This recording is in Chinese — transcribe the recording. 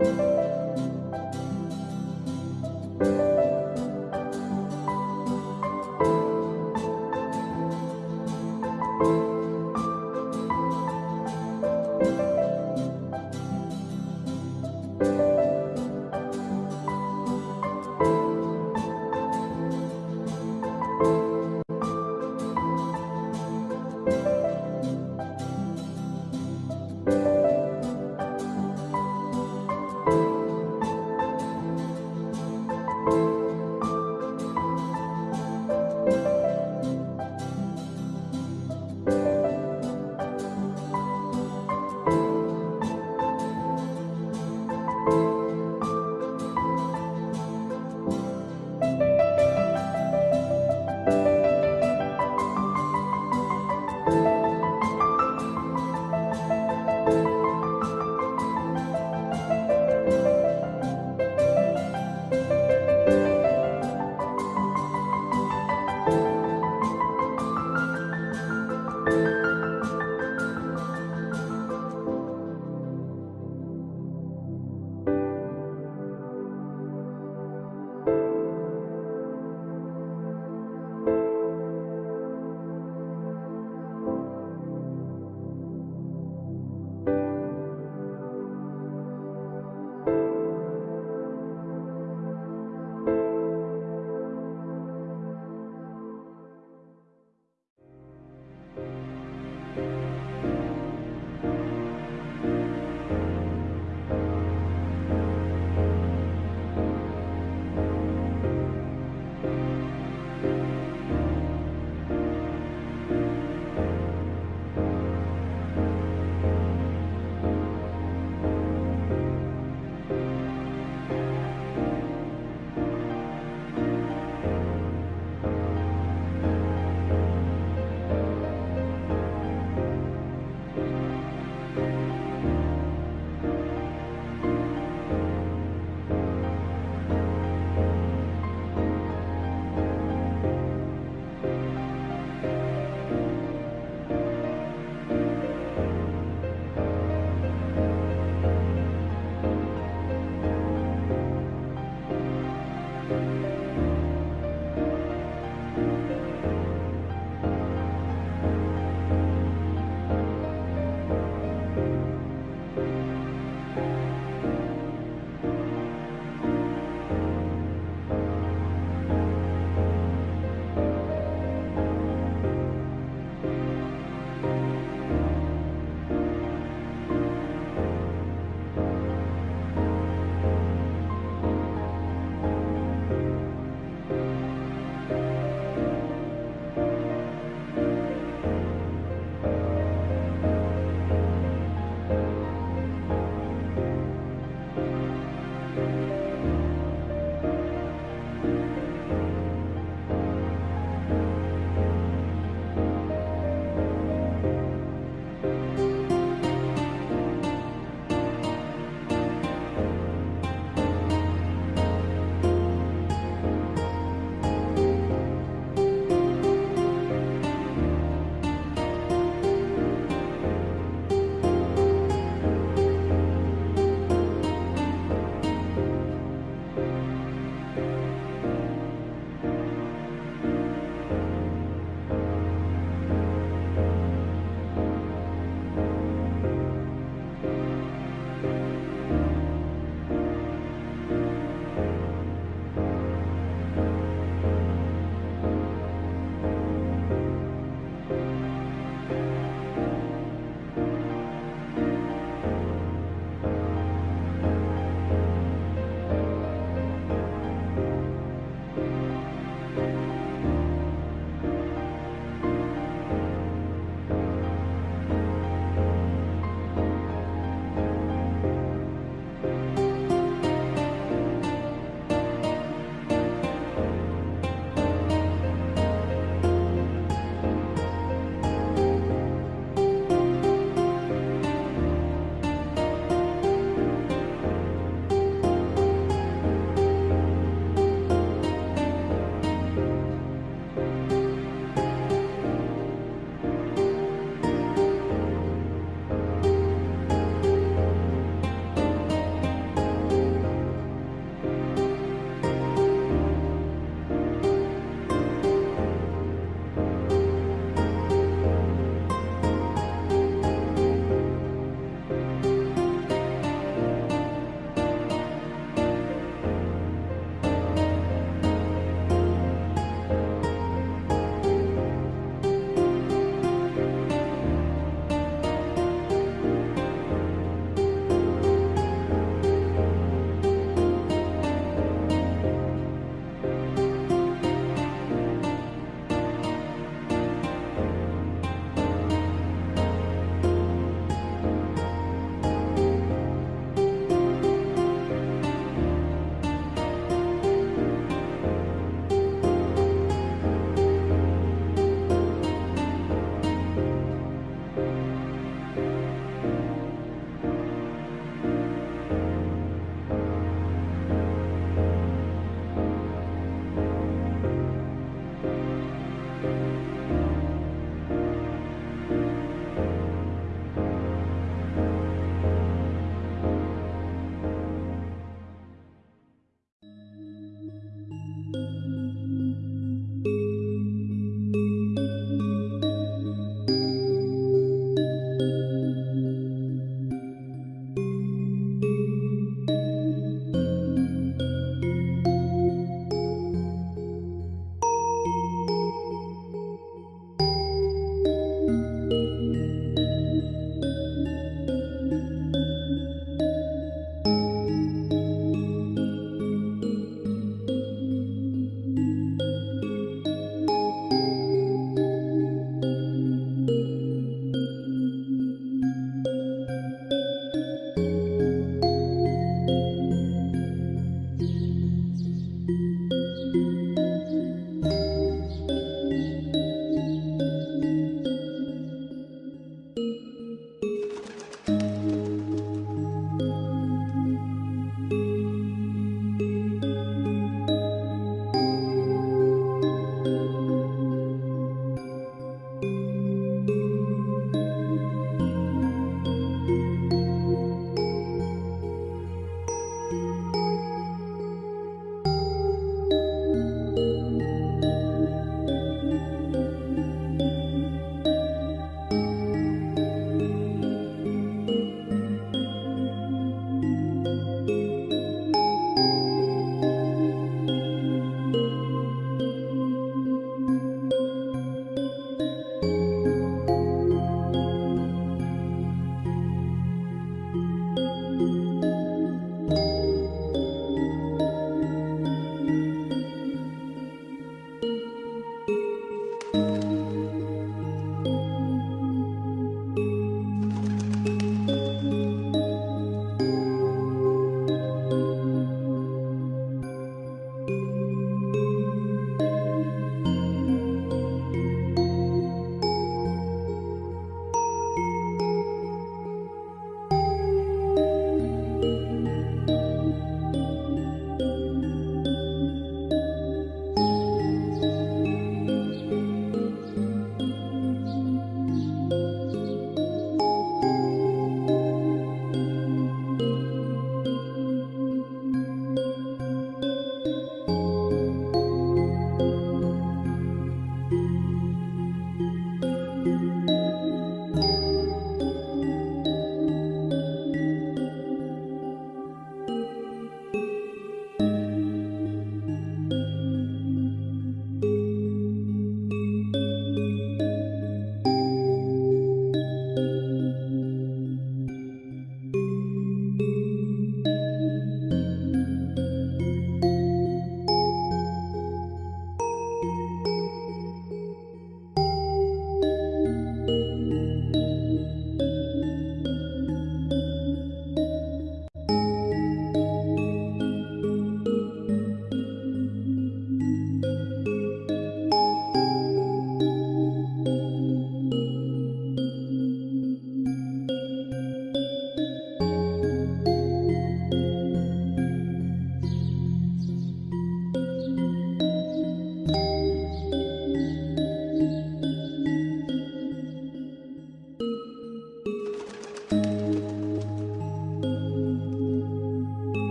you